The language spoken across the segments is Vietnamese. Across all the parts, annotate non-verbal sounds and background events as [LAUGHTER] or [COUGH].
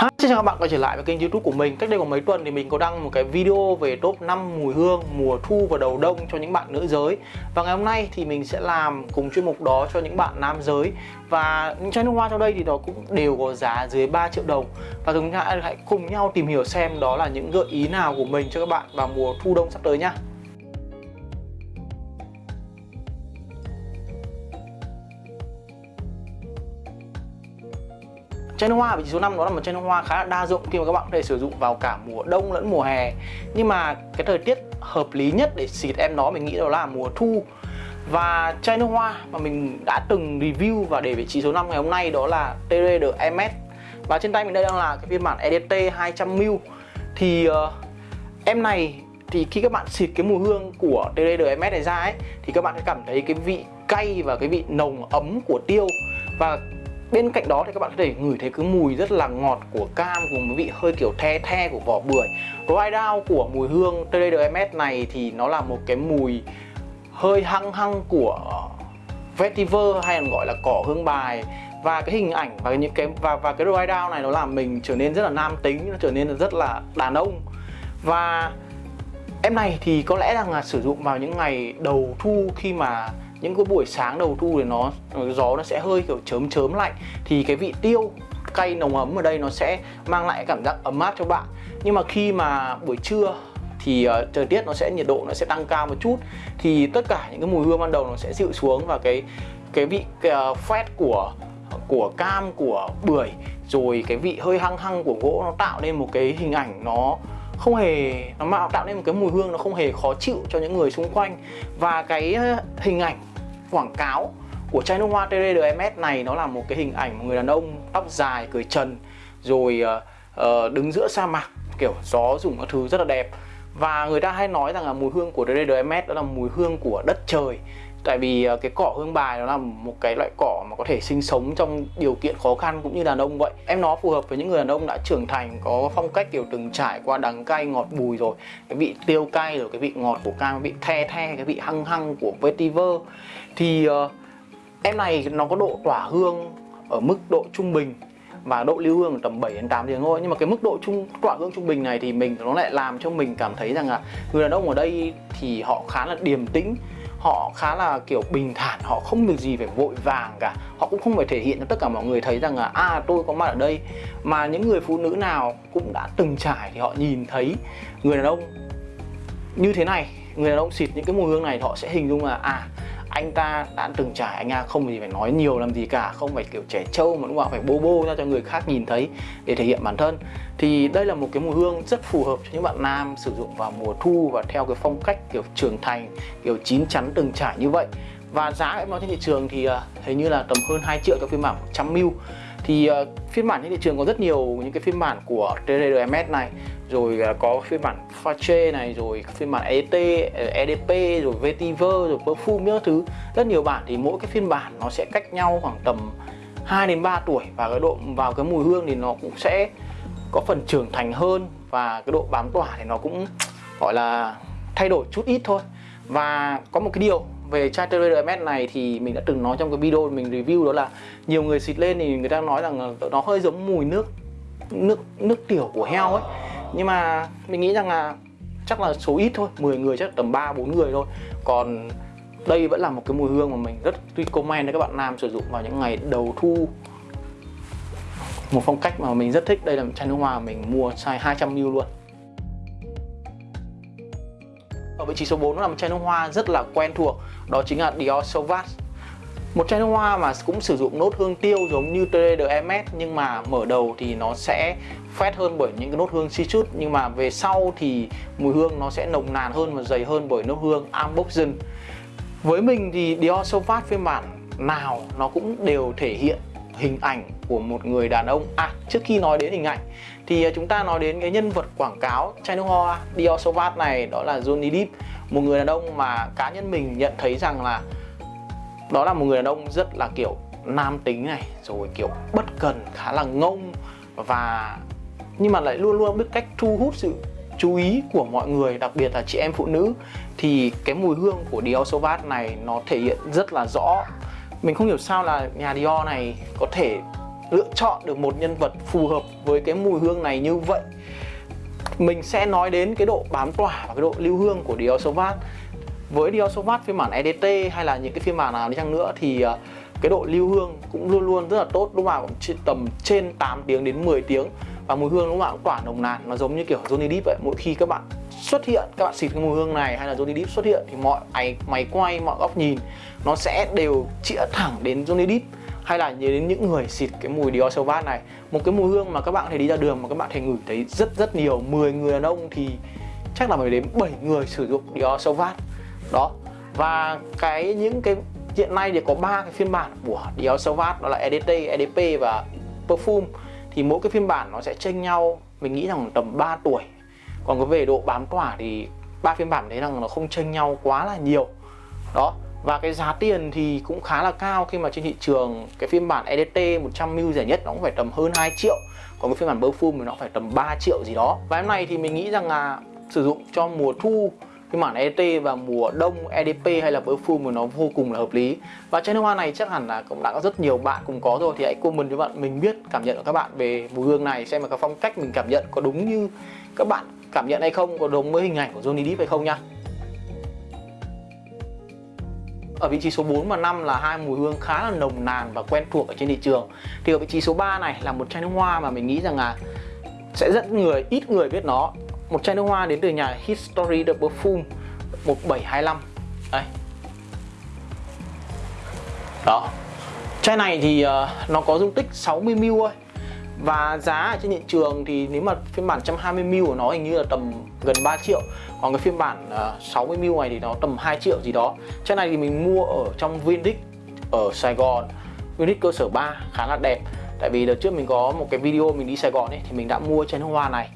Hi, xin chào các bạn quay trở lại với kênh youtube của mình. Cách đây khoảng mấy tuần thì mình có đăng một cái video về top 5 mùi hương mùa thu và đầu đông cho những bạn nữ giới. Và ngày hôm nay thì mình sẽ làm cùng chuyên mục đó cho những bạn nam giới. Và những chai nước hoa trong đây thì nó cũng đều có giá dưới 3 triệu đồng. Và chúng ta hãy cùng nhau tìm hiểu xem đó là những gợi ý nào của mình cho các bạn vào mùa thu đông sắp tới nha. Chai nước hoa vị trí số 5 đó là một chai nước hoa khá là đa dụng khi mà các bạn có thể sử dụng vào cả mùa đông lẫn mùa hè. Nhưng mà cái thời tiết hợp lý nhất để xịt em nó mình nghĩ đó là mùa thu. Và chai nước hoa mà mình đã từng review và để vị trí số 5 ngày hôm nay đó là Tere de MS Và trên tay mình đây đang là cái phiên bản EDT 200ml Thì uh, em này thì khi các bạn xịt cái mùi hương của Tere MS này ra ấy Thì các bạn sẽ cảm thấy cái vị cay và cái vị nồng ấm của tiêu. Và Bên cạnh đó thì các bạn có thể ngửi thấy cái mùi rất là ngọt của cam cùng với vị hơi kiểu the the của vỏ bưởi. Dry down của mùi hương TDMS này thì nó là một cái mùi hơi hăng hăng của vetiver hay còn gọi là cỏ hương bài. Và cái hình ảnh và những cái, và và cái dry down này nó làm mình trở nên rất là nam tính, nó trở nên rất là đàn ông. Và em này thì có lẽ rằng là sử dụng vào những ngày đầu thu khi mà những cái buổi sáng đầu thu thì nó gió nó sẽ hơi kiểu chớm chớm lạnh thì cái vị tiêu cay nồng ấm ở đây nó sẽ mang lại cảm giác ấm áp cho bạn. Nhưng mà khi mà buổi trưa thì uh, thời tiết nó sẽ nhiệt độ nó sẽ tăng cao một chút thì tất cả những cái mùi hương ban đầu nó sẽ dịu xuống và cái cái vị uh, phét ờ, của của cam của bưởi rồi cái vị hơi hăng hăng của gỗ nó tạo nên một cái hình ảnh nó không hề nó tạo nên một cái mùi hương nó không hề khó chịu cho những người xung quanh. Và cái ờ, hình ảnh quảng cáo của chai nước hoa TDMS này nó là một cái hình ảnh một người đàn ông tóc dài cười trần rồi uh, đứng giữa sa mạc kiểu gió dùng các thứ rất là đẹp. Và người ta hay nói rằng là mùi hương của TDMS đó là mùi hương của đất trời tại vì ờ, cái cỏ hương bài nó là một cái loại cỏ mà có thể sinh sống trong điều kiện khó khăn cũng như đàn ông vậy. Em nó phù hợp với những người đàn ông đã trưởng thành có phong cách kiểu từng trải qua đắng cay ngọt bùi rồi. Cái vị tiêu cay rồi cái vị ngọt của cam cái vị the the cái vị hăng hăng của vetiver. Thì uh, em này nó có độ tỏa hương ở mức độ trung bình và độ lưu hương tầm 7 đến 8 tiếng thôi. Nhưng mà cái mức độ trung tỏa hương trung bình này thì mình nó lại làm cho mình cảm thấy rằng là người đàn ông ở đây thì họ khá là điềm tĩnh họ khá là, kiểu, bình thản, họ không việc gì phải vội vàng cả. Họ cũng không phải thể hiện cho tất cả mọi người thấy rằng là à tôi có mặt ở đây. Mà những người phụ nữ nào cũng đã từng trải thì họ nhìn thấy người đàn ông như thế này, người đàn ông xịt những cái mùi hương này họ sẽ hình dung là à anh ta đã từng trải anh ta không gì phải nói nhiều làm gì cả không phải kiểu trẻ trâu mà lúc nào phải bô bô ra cho người khác nhìn thấy để thể hiện bản thân. Thì đây là một cái mùi hương rất phù hợp cho những bạn nam sử dụng vào mùa thu và theo cái phong cách kiểu trưởng thành kiểu chín chắn từng trải như vậy. Và giá em nói trên thị trường thì uh, hình như là tầm hơn 2 triệu cho phiên bản 100 ml thì uh, phiên bản trên thị trường có rất nhiều những cái phiên bản của TRMS này rồi uh, có phiên bản Fache này rồi phiên bản ET, ờ, EDP rồi Vetiver rồi Perfume những thứ. Rất nhiều bản thì mỗi cái phiên bản nó sẽ cách nhau khoảng tầm 2 đến 3 tuổi và cái độ vào cái mùi hương thì nó cũng sẽ có phần trưởng thành hơn và cái độ bám tỏa thì nó cũng gọi là thay đổi chút ít thôi. Và có một cái điều về Charter RMS này thì mình đã từng nói trong cái video mình review đó là nhiều người xịt lên thì người ta nói rằng nó hơi giống mùi nước nước nước tiểu của heo ấy. Nhưng mà mình nghĩ rằng là chắc là số ít thôi 10 người chắc tầm 3 4 người thôi. Còn đây vẫn là một cái mùi hương mà mình rất recommend cho các bạn nam sử dụng vào những ngày đầu thu. Một phong cách mà mình rất thích, đây là chai nước hoa mình mua size 200ml luôn ở vị trí số 4 là một chai nước hoa rất là quen thuộc, đó chính là Dior Sauvage. Một chai nước hoa mà cũng sử dụng nốt hương tiêu giống như TDMS nhưng mà mở đầu thì nó sẽ phét hơn bởi những cái nốt hương citrus nhưng mà về sau thì mùi hương nó sẽ nồng nàn hơn và dày hơn bởi nốt hương Amboxian với mình thì Dior Sauvage phiên bản nào nó cũng đều thể hiện hình ảnh của một người đàn ông. À trước khi nói đến hình ảnh thì ờ, chúng ta nói đến cái nhân vật quảng cáo chai nước hoa, Dior Sauvage này, đó là Johnny Depp, một người đàn ông mà cá nhân mình nhận thấy rằng là đó là một người đàn ông rất là, kiểu, nam tính này, rồi, kiểu, bất cần, khá là ngông và nhưng mà lại luôn luôn biết cách thu hút sự chú ý của mọi người, đặc biệt là chị em phụ nữ. Thì cái mùi hương của Dior Sauvage này nó thể hiện rất là rõ. Mình không hiểu sao là nhà Dior này có thể lựa chọn được một nhân vật phù hợp với cái mùi hương này như vậy. Mình sẽ nói đến cái độ bám tỏa và cái độ lưu hương của Dior Sauvage với Dior Sauvage phiên bản EDT hay là những cái phiên bản nào đi chăng nữa thì à, cái độ lưu hương cũng luôn luôn rất là tốt. Lúc nào cũng tầm trên 8 tiếng đến 10 tiếng và mùi hương lúc nào cũng tỏa nồng nàn. Nó giống như kiểu Johnny Depp vậy. Mỗi khi các bạn xuất hiện các bạn xịt cái mùi hương này hay là Johnny Depp xuất hiện thì mọi máy, máy quay mọi góc nhìn nó sẽ đều chĩa thẳng đến Johnny Depp hay là nhớ đến những người xịt cái mùi Dior Sauvage này. Một cái mùi hương mà các bạn có thể đi ra đường mà các bạn thể ngửi thấy rất rất nhiều. 10 người đàn ông thì chắc là phải đến 7 người sử dụng Dior Sauvage đó. Và cái những cái hiện nay thì có ba cái phiên bản của Dior Sauvage đó là EDT, EDP và Perfume. Thì mỗi cái phiên bản nó sẽ chênh nhau mình nghĩ rằng tầm 3 tuổi. Còn cái về độ bám tỏa thì ba phiên bản đấy rằng nó không chênh nhau quá là nhiều. Đó và cái giá tiền thì cũng khá là cao. Khi mà trên thị trường, cái phiên bản EDT 100ml rẻ nhất nó cũng phải tầm hơn 2 triệu. Còn cái phiên bản Perfume thì nó phải tầm 3 triệu gì đó. Và em này thì mình nghĩ rằng là sử dụng cho mùa thu phiên bản EDT và mùa đông EDP hay là perfume thì nó vô cùng là hợp lý. Và chai nước hoa này chắc hẳn là cũng đã có rất nhiều bạn cùng có rồi. Thì hãy comment cho bạn mình biết, cảm nhận của các bạn về mùi hương này, xem là cái phong cách mình cảm nhận có đúng như các bạn cảm nhận hay không, có đúng với hình ảnh của Johnny Depp hay không nha ở vị trí số 4 và 5 là hai mùi hương khá là nồng nàn và quen thuộc ở trên thị trường. Thì ở vị trí số 3 này là một chai nước hoa mà mình nghĩ rằng là sẽ rất người ít người biết nó. Một chai nước hoa đến từ nhà History the Perfume 1725 đây. Đó. Chai này thì uh, nó có dung tích 60ml thôi và giá ở trên thị trường thì nếu mà phiên bản 120ml của nó hình như là tầm gần 3 triệu còn cái phiên bản ờ, uh, 60ml này thì nó tầm 2 triệu gì đó. Chiếc này thì mình mua ở trong Vindic ở Sài Gòn. Vindic cơ sở 3 khá là đẹp. Tại vì đợt trước mình có một cái video mình đi Sài Gòn ấy thì mình đã mua chén hoa này.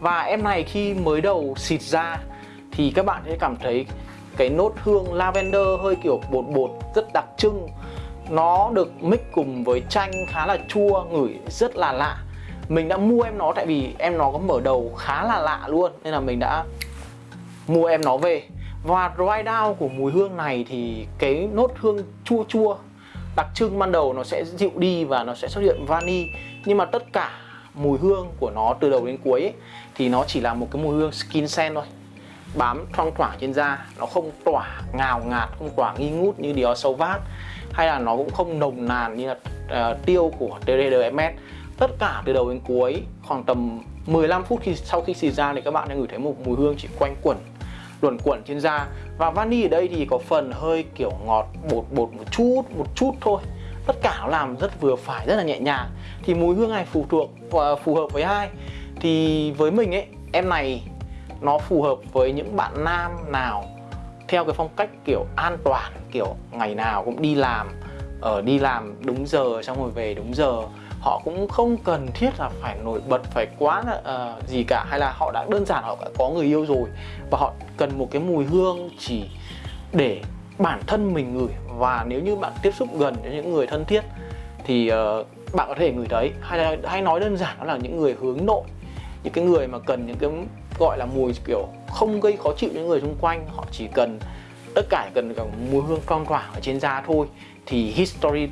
Và em này khi mới đầu xịt ra thì các bạn sẽ cảm thấy cái nốt hương lavender hơi kiểu bột bột rất đặc trưng nó được mix cùng với chanh khá là chua ngửi rất là lạ. Mình đã mua em nó tại vì em nó có mở đầu khá là lạ luôn nên là mình đã mua em nó về. Và dry down của mùi hương này thì cái nốt hương chua chua đặc trưng ban đầu nó sẽ dịu đi và nó sẽ xuất hiện vani. Nhưng mà tất cả mùi hương của nó từ đầu đến cuối ấy, thì nó chỉ là một cái mùi hương skin scent thôi bám thoang thoảng trên da nó không tỏa ngào ngạt không tỏa nghi ngút như Dior Sauvage hay là nó cũng không nồng nàn như là uh, tiêu của TRDMS tất cả từ đầu đến cuối khoảng tầm 15 phút khi sau khi xịt ra thì các bạn sẽ ngửi thấy một mùi hương chỉ quanh quẩn luẩn quẩn trên da. Và vani ở đây thì có phần hơi kiểu ngọt bột bột một chút một chút thôi. Tất cả nó làm rất vừa phải rất là nhẹ nhàng. Thì mùi hương này phụ thuộc và phù hợp với ai? Thì với mình ấy em này nó phù hợp với những bạn nam nào theo cái phong cách kiểu an toàn kiểu ngày nào cũng đi làm ở đi làm đúng giờ xong rồi về đúng giờ. Họ cũng không cần thiết là phải nổi bật phải quá là uh, gì cả hay là họ đã đơn giản họ đã có người yêu rồi và họ cần một cái mùi hương chỉ để bản thân mình ngửi. Và nếu như bạn tiếp xúc gần với những người thân thiết thì uh, bạn có thể ngửi thấy. Hay là hay nói đơn giản đó là những người hướng nội những cái người mà cần những cái gọi là mùi kiểu không gây khó chịu những người xung quanh. Họ chỉ cần, tất cả cần cả mùi hương thoang thoảng ở trên da thôi. Thì History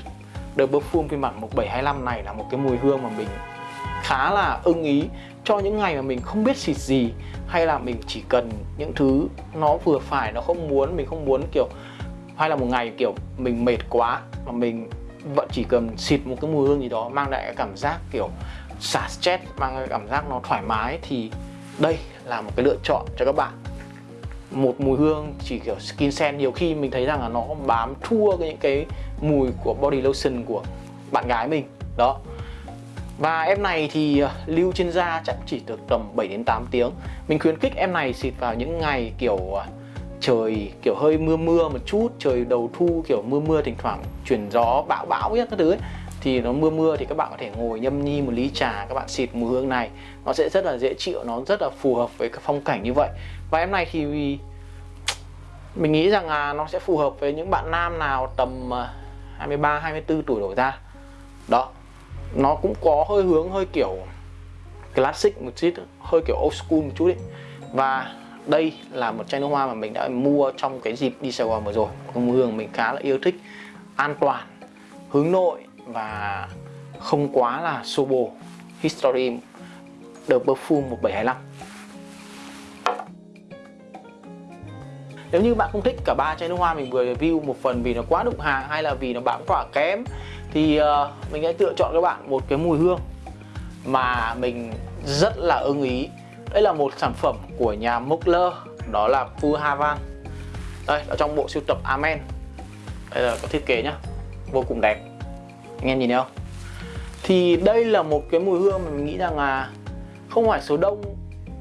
The Perfume phiên bản 1725 này là một cái mùi hương mà mình khá là ưng ý cho những ngày mà mình không biết xịt gì, hay là mình chỉ cần những thứ nó vừa phải, nó không muốn, mình không muốn kiểu, hay là một ngày kiểu mình mệt quá mà mình vẫn chỉ cần xịt một cái mùi hương gì đó mang lại cái cảm giác kiểu xả stress, mang cái cảm giác nó thoải mái, thì đây là một cái lựa chọn cho các bạn. Một mùi hương chỉ kiểu skin scent, nhiều khi mình thấy rằng là nó bám thua những cái mùi của body lotion của bạn gái mình. Đó. Và em này thì ờ, lưu trên da chắc chỉ được tầm 7 đến 8 tiếng. Mình khuyến khích em này xịt vào những ngày kiểu ờ, trời kiểu hơi mưa mưa một chút, trời đầu thu kiểu mưa mưa thỉnh thoảng, chuyển gió bão bão nhất các thứ ấy thì nó mưa mưa thì các bạn có thể ngồi nhâm nhi một ly trà, các bạn xịt mùi hương này. Nó sẽ rất là dễ chịu, nó rất là phù hợp với cái phong cảnh như vậy. Và em này thì [TSK] mình nghĩ rằng là nó sẽ phù hợp với những bạn nam nào tầm à, 23 24 tuổi đổ ra. Đó, nó cũng có hơi hướng hơi kiểu classic một chút, hơi kiểu old school một chút ấy. Và đây là một chai nước hoa mà mình đã mua trong cái dịp đi Sài Gòn vừa rồi. Mùi hương mình khá là yêu thích, an toàn, hướng nội và không quá là Sobo History The Perfume 1725 Nếu như bạn không thích cả ba chai nước hoa mình vừa review một phần vì nó quá đụng hàng hay là vì nó bám quả kém thì uh, mình sẽ lựa chọn các bạn một cái mùi hương mà mình rất là ưng ý. Đây là một sản phẩm của nhà Mugler đó là Pu Havan. Đây ở trong bộ sưu tập Amen. Đây là có thiết kế nhá vô cùng đẹp anh em nhìn thấy không? Thì đây là một cái mùi hương mà mình nghĩ rằng là không phải số đông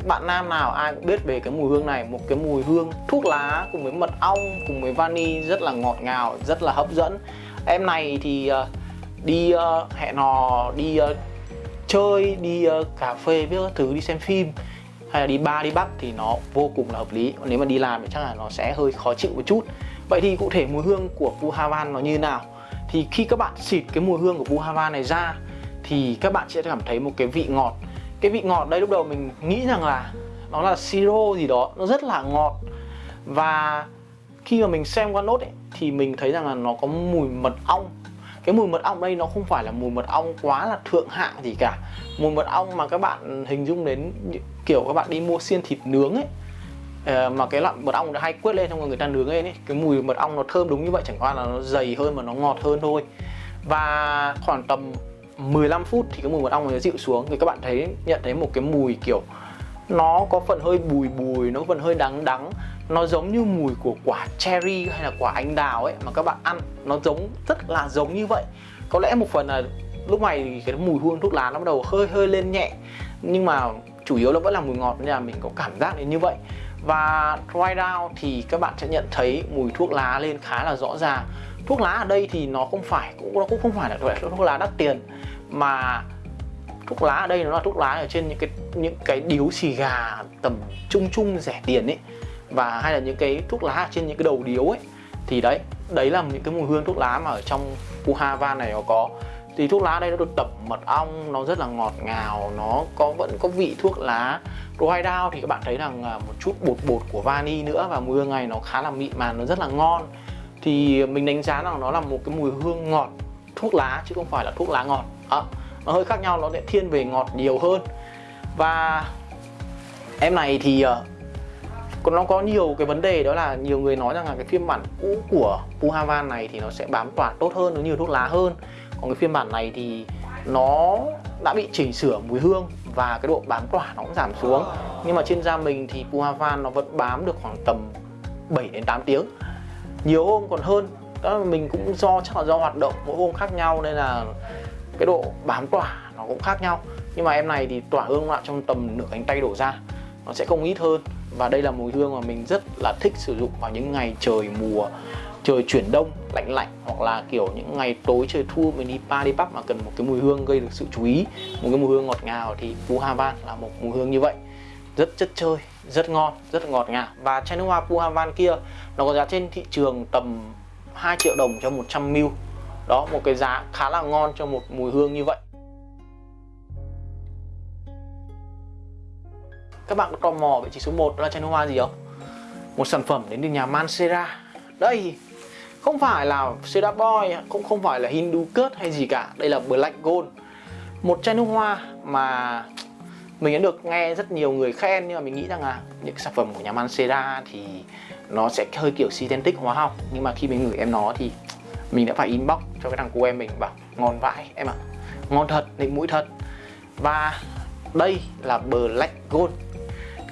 bạn nam nào ai cũng biết về cái mùi hương này. Một cái mùi hương thuốc lá cùng với mật ong cùng với vani rất là ngọt ngào rất là hấp dẫn. Em này thì uh, đi uh, hẹn hò đi uh, chơi đi uh, cà phê với các thứ đi xem phim hay là đi bar đi bắt thì nó vô cùng là hợp lý. Còn nếu mà đi làm thì chắc là nó sẽ hơi khó chịu một chút. Vậy thì cụ thể mùi hương của Puhavan nó như nào? Thì khi các bạn xịt cái mùi hương của Buhava này ra thì các bạn sẽ cảm thấy một cái vị ngọt. Cái vị ngọt đây lúc đầu mình nghĩ rằng là nó là siro gì đó nó rất là ngọt. Và khi mà mình xem qua nốt ấy, thì mình thấy rằng là nó có mùi mật ong. Cái mùi mật ong đây nó không phải là mùi mật ong quá là thượng hạng gì cả. Mùi mật ong mà các bạn hình dung đến kiểu các bạn đi mua xiên thịt nướng ấy Ờ, mà cái loại mật ong nó hay quét lên trong người ta nướng lên ấy, cái mùi mật ong nó thơm đúng như vậy, chẳng qua là nó dày hơn mà nó ngọt hơn thôi. Và khoảng tầm 15 phút thì cái mùi mật ong nó dịu xuống thì các bạn thấy, nhận thấy một cái mùi kiểu nó có phần hơi bùi bùi, nó có phần hơi đắng đắng. Nó giống như mùi của quả cherry hay là quả anh đào ấy mà các bạn ăn, nó giống, rất là giống như vậy. Có lẽ một phần là lúc này thì cái mùi hương thuốc lá nó bắt đầu hơi hơi lên nhẹ, nhưng mà chủ yếu nó vẫn là mùi ngọt, nên là mình có cảm giác đến như vậy và dry down thì các bạn sẽ nhận thấy mùi thuốc lá lên khá là rõ ràng. Thuốc lá ở đây thì nó không phải, cũng, nó cũng không phải là thuốc lá đắt tiền, mà thuốc lá ở đây nó là thuốc lá ở trên những cái những cái điếu xì gà tầm trung trung rẻ tiền ấy, và hay là những cái thuốc lá ở trên những cái đầu điếu ấy. Thì đấy đấy là những cái mùi hương thuốc lá mà ở trong Puhava này nó có thì thuốc lá đây nó được tẩm mật ong nó rất là ngọt ngào nó có vẫn có vị thuốc lá. Roy Down thì các bạn thấy rằng à, một chút bột bột của vani nữa và mùi hương này nó khá là mịn mà nó rất là ngon. Thì mình đánh giá rằng nó là một cái mùi hương ngọt thuốc lá chứ không phải là thuốc lá ngọt. À, nó hơi khác nhau nó sẽ thiên về ngọt nhiều hơn. Và em này thì à, còn nó có nhiều cái vấn đề đó là nhiều người nói rằng là cái phiên bản cũ của Puhavan này thì nó sẽ bám tỏa tốt hơn nó nhiều thuốc lá hơn còn cái phiên bản này thì nó đã bị chỉnh sửa mùi hương và cái độ bám tỏa nó cũng giảm xuống. Nhưng mà trên da mình thì Puhavan nó vẫn bám được khoảng tầm 7 đến 8 tiếng. Nhiều hôm còn hơn. Đó là mình cũng do, chắc là do hoạt động, mỗi hôm khác nhau nên là cái độ bám tỏa nó cũng khác nhau. Nhưng mà em này thì tỏa hương lại trong tầm nửa cánh tay đổ ra, nó sẽ không ít hơn. Và đây là mùi hương mà mình rất là thích sử dụng vào những ngày trời, mùa trời chuyển đông, lạnh lạnh, hoặc là kiểu những ngày tối trời thua mình đi pa đi pub mà cần một cái mùi hương gây được sự chú ý, một cái mùi hương ngọt ngào thì Pu Havan là một mùi hương như vậy. Rất chất chơi, rất ngon, rất ngọt ngào. Và chai nước hoa Pu Havan kia, nó có giá trên thị trường tầm 2 triệu đồng cho 100 ml. Đó, một cái giá khá là ngon cho một mùi hương như vậy. Các bạn có tò mò vị trí số 1 đó là chai nước hoa gì không? Một sản phẩm đến từ nhà Mansera. Đây! Không phải là Cedar Boy, cũng không phải là Hindu Cut hay gì cả. Đây là Black Gold. Một chai nước hoa mà mình đã được nghe rất nhiều người khen, nhưng mà mình nghĩ rằng là những sản phẩm của nhà Mansera thì nó sẽ hơi kiểu synthetic hóa học. Nhưng mà khi mình gửi em nó thì mình đã phải inbox cho cái thằng cô em mình, bảo ngon vãi em ạ. À. ngon thật, nịnh mũi thật. Và đây là Black Gold.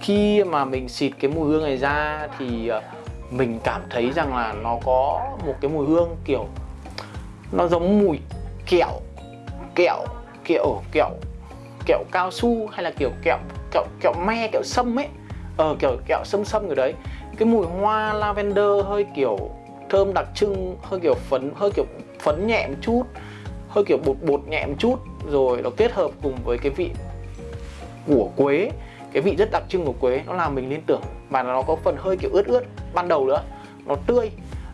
Khi mà mình xịt cái mùi hương này ra thì ờ, mình cảm thấy rằng là nó có một cái mùi hương kiểu, nó giống mùi kẹo kẹo kẹo kẹo kẹo cao su hay là kiểu kẹo kẹo kẹo me, kẹo sâm ấy. Ờ kiểu kẹo sâm sâm rồi đấy. Cái mùi hoa lavender hơi kiểu thơm đặc trưng, hơi kiểu phấn, hơi kiểu phấn nhẹ một chút, hơi kiểu bột bột nhẹ một chút, rồi nó kết hợp cùng với cái vị của quế cái vị rất đặc trưng của quế, nó làm mình liên tưởng và nó có phần hơi kiểu ướt ướt ban đầu nữa. Nó tươi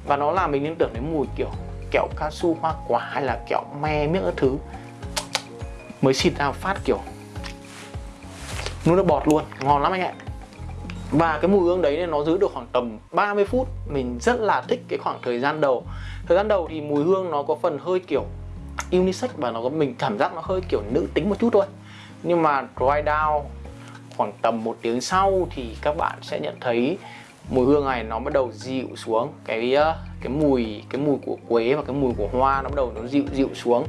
và nó làm mình liên tưởng đến mùi kiểu kẹo cao su hoa quả hay là kẹo me, miếng các thứ. Mới xịt ra phát kiểu nuốt nước bọt luôn, ngon lắm anh ạ. Và cái mùi hương đấy nên nó giữ được khoảng tầm 30 phút. Mình rất là thích cái khoảng thời gian đầu. Thời gian đầu thì mùi hương nó có phần hơi kiểu unisex và nó có mình cảm giác nó hơi kiểu nữ tính một chút thôi. Nhưng mà dry down khoảng tầm một tiếng sau thì các bạn sẽ nhận thấy mùi hương này nó bắt đầu dịu xuống. Cái ờ, cái mùi cái mùi của quế và cái mùi của hoa nó bắt đầu nó dịu dịu xuống.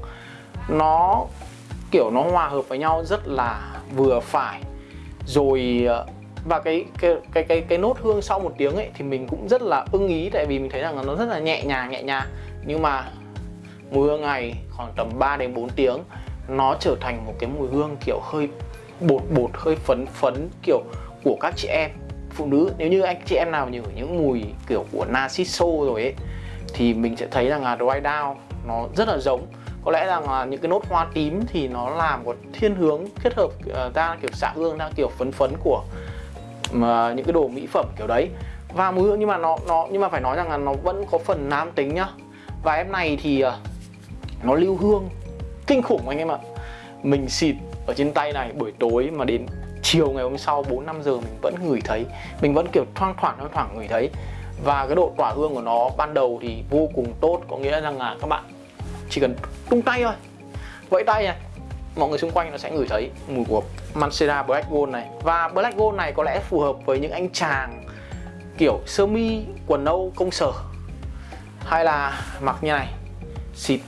Nó, kiểu, nó hòa hợp với nhau rất là vừa phải. Rồi ờ, và cái cái cái cái cái nốt hương sau một tiếng ấy thì mình cũng rất là ưng ý, tại vì mình thấy rằng là nó rất là nhẹ nhàng nhẹ nhàng. Nhưng mà mùi hương này khoảng tầm 3 đến 4 tiếng, nó trở thành một cái mùi hương kiểu hơi bột bột hơi phấn phấn, kiểu, của các chị em, phụ nữ. Nếu như anh, chị em nào nhử những mùi kiểu của Narciso rồi ấy, thì mình sẽ thấy rằng là dry down nó rất là giống. Có lẽ rằng là những cái nốt hoa tím thì nó làm có thiên hướng kết hợp ờ, ra kiểu xạ hương, ra kiểu phấn phấn của, mà những cái đồ mỹ phẩm kiểu đấy. Và mùi hương, nhưng mà nó nó, nhưng mà phải nói rằng là nó vẫn có phần nam tính nhá. Và em này thì ờ, nó lưu hương, kinh khủng anh em ạ. Mình xịt ở trên tay này, buổi tối mà đến chiều ngày hôm sau 4 5 giờ mình vẫn ngửi thấy, mình vẫn kiểu thoang thoảng thoang thoảng ngửi thấy. Và cái độ tỏa hương của nó ban đầu thì vô cùng tốt, có nghĩa rằng là các bạn chỉ cần tung tay thôi, vẫy tay này, mọi người xung quanh nó sẽ ngửi thấy mùi của Mancera Black Gold này. Và Black Gold này có lẽ phù hợp với những anh chàng kiểu sơ mi, quần âu, công sở, hay là mặc như này. Xịt.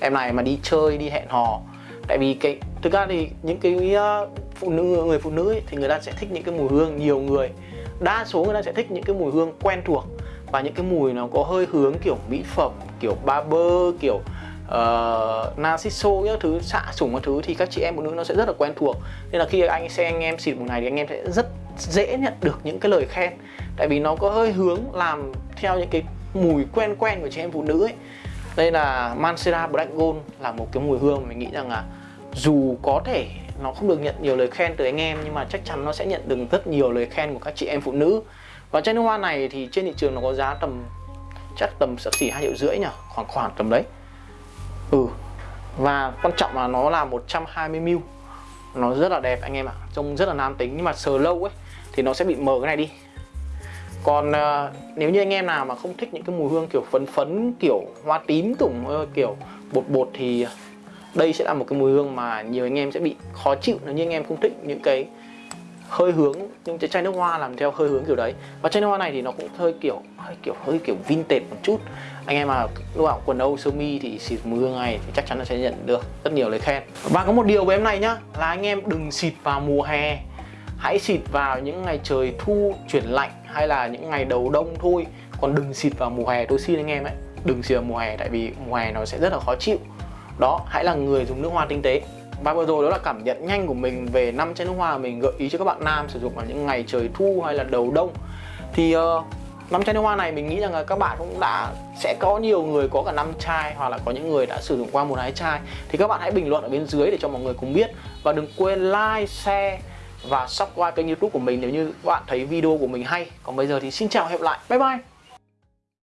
Em này mà đi chơi, đi hẹn hò. Tại vì cái thực ra thì những cái ờ, phụ nữ người phụ nữ ấy, thì người ta sẽ thích những cái mùi hương nhiều người đa số người ta sẽ thích những cái mùi hương quen thuộc và những cái mùi nó có hơi hướng kiểu mỹ phẩm kiểu barber kiểu uh, narciso những thứ xạ sủng các thứ thì các chị em phụ nữ nó sẽ rất là quen thuộc. Nên là khi anh xem anh em xịt mùi này thì anh em sẽ rất dễ nhận được những cái lời khen. Tại vì nó có hơi hướng làm theo những cái mùi quen quen của chị em phụ nữ ấy. Đây là Mancera Black Gold là một cái mùi hương mình nghĩ rằng là dù có thể nó không được nhận nhiều lời khen từ anh em nhưng mà chắc chắn nó sẽ nhận được rất nhiều lời khen của các chị em phụ nữ. Và chai nước hoa này thì trên thị trường nó có giá tầm chắc tầm sắp xỉ hai triệu rưỡi nhỉ? Khoảng khoảng tầm đấy. Ừ. Và quan trọng là nó là 120 ml. Nó rất là đẹp anh em ạ. Trông rất là nam tính nhưng mà sờ lâu ấy thì nó sẽ bị mờ cái này đi. Còn uh, nếu như anh em nào mà không thích những cái mùi hương kiểu phấn phấn kiểu hoa tím tủng ờ, kiểu bột bột thì đây sẽ là một cái mùi hương mà nhiều anh em sẽ bị khó chịu nếu như anh em không thích những cái hơi hướng, những cái chai nước hoa làm theo hơi hướng kiểu đấy. Và chai nước hoa này thì nó cũng hơi kiểu hơi kiểu hơi kiểu vintage một chút. Anh em mà lúc nào quần âu, sơ mi thì xịt mùi hương này thì chắc chắn là sẽ nhận được rất nhiều lời khen. Và có một điều với em này nhá, là anh em đừng xịt vào mùa hè. Hãy xịt vào những ngày trời thu, chuyển lạnh hay là những ngày đầu đông thôi. Còn đừng xịt vào mùa hè. Tôi xin anh em ấy, đừng xịt vào mùa hè, tại vì mùa hè nó sẽ rất là khó chịu đó hãy là người dùng nước hoa tinh tế. Và vừa rồi đó là cảm nhận nhanh của mình về năm chai nước hoa mình gợi ý cho các bạn nam sử dụng vào những ngày trời thu hay là đầu đông. Thì uh, năm chai nước hoa này mình nghĩ rằng là các bạn cũng đã sẽ có nhiều người có cả năm chai hoặc là có những người đã sử dụng qua một hai chai. Thì các bạn hãy bình luận ở bên dưới để cho mọi người cùng biết. Và đừng quên like, share và subscribe kênh youtube của mình nếu như các bạn thấy video của mình hay. Còn bây giờ thì xin chào hẹn gặp lại. Bye bye!